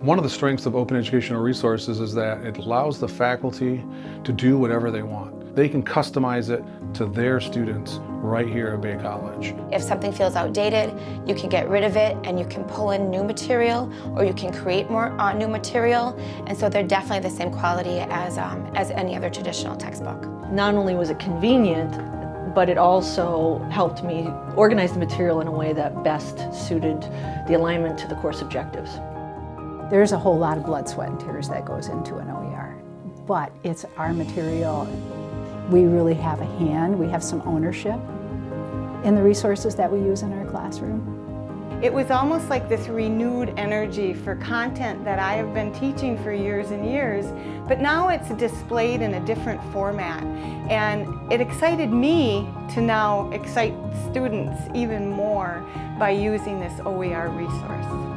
One of the strengths of Open Educational Resources is that it allows the faculty to do whatever they want. They can customize it to their students right here at Bay College. If something feels outdated, you can get rid of it and you can pull in new material or you can create more uh, new material. And so they're definitely the same quality as, um, as any other traditional textbook. Not only was it convenient, but it also helped me organize the material in a way that best suited the alignment to the course objectives. There's a whole lot of blood, sweat, and tears that goes into an OER, but it's our material. We really have a hand, we have some ownership in the resources that we use in our classroom. It was almost like this renewed energy for content that I have been teaching for years and years, but now it's displayed in a different format. And it excited me to now excite students even more by using this OER resource.